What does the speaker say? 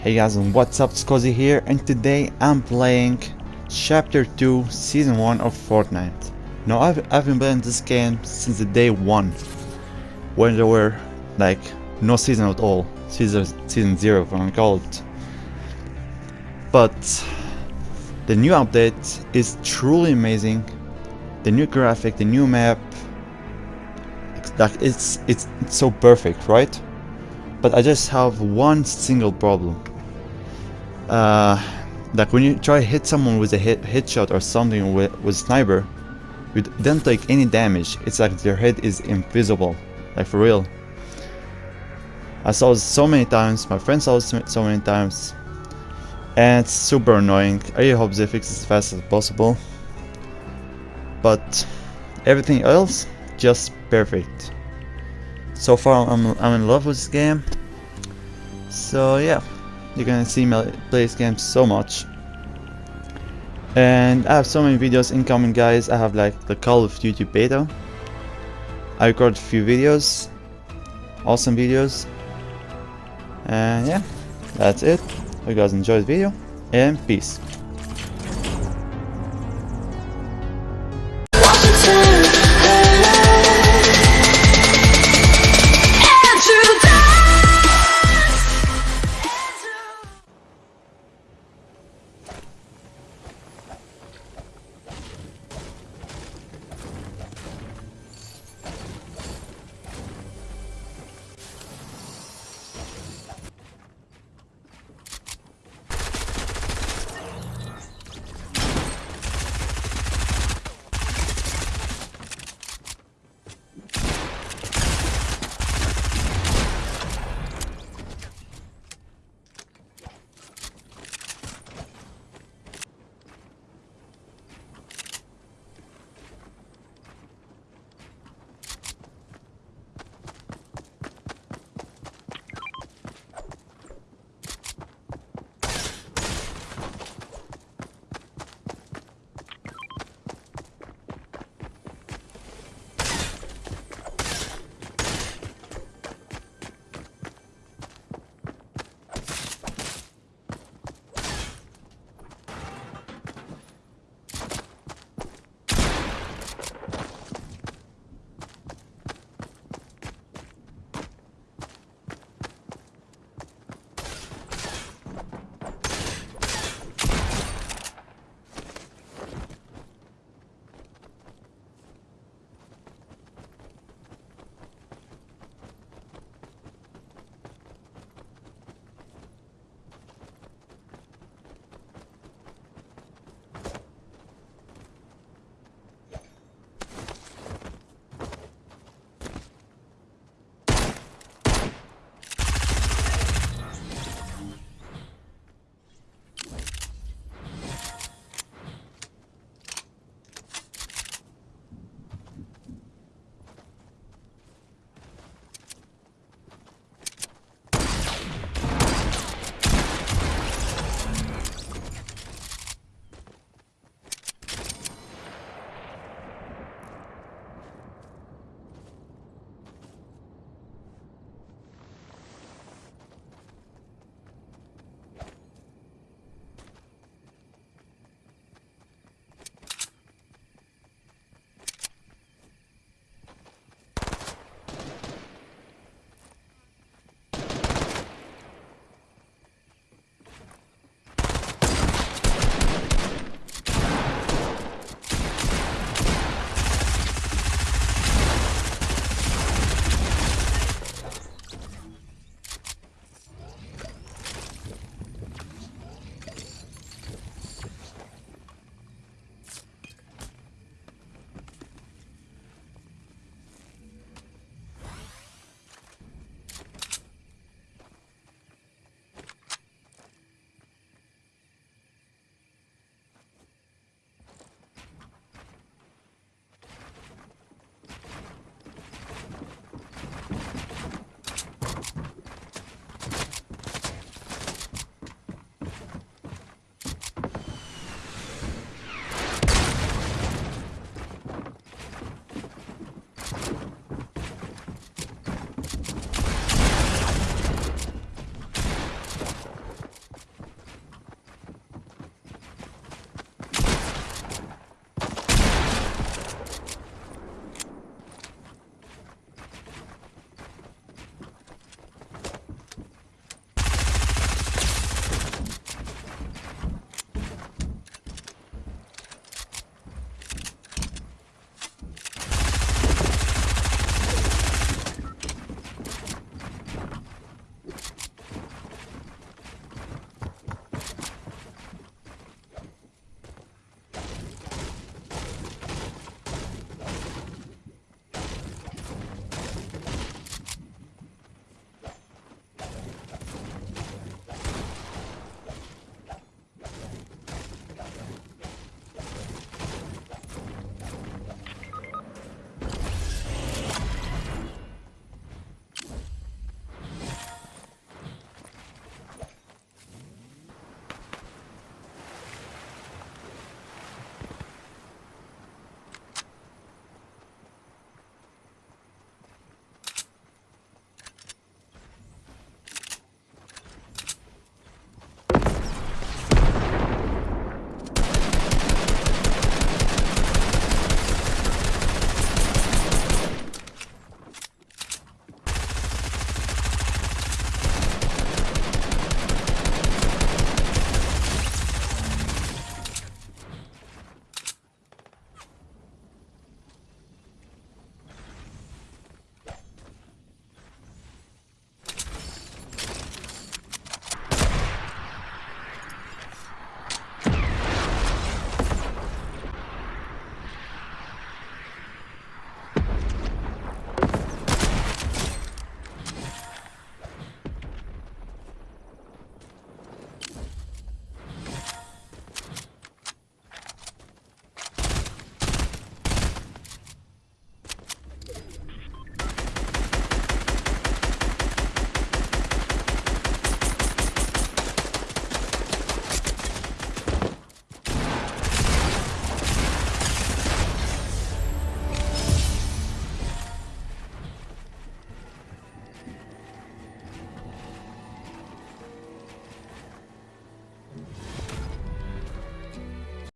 Hey guys and what's up, Scuzzy here and today I'm playing Chapter 2 Season 1 of Fortnite. Now I've, I've been playing this game since the day 1 when there were like no season at all, season, season 0 if I call it. But the new update is truly amazing, the new graphic, the new map, like it's, it's, it's so perfect, right? But I just have one single problem. Uh, like when you try to hit someone with a hit headshot or something with, with sniper, you don't take any damage. It's like their head is invisible, like for real. I saw it so many times, my friends saw it so many times, and it's super annoying. I really hope they fix it as fast as possible. But everything else, just perfect so far I'm, I'm in love with this game. So yeah. You're gonna see me play this game so much. And I have so many videos incoming guys. I have like the Call of Duty beta. I recorded a few videos. Awesome videos. And yeah. That's it. Hope you guys enjoyed the video. And peace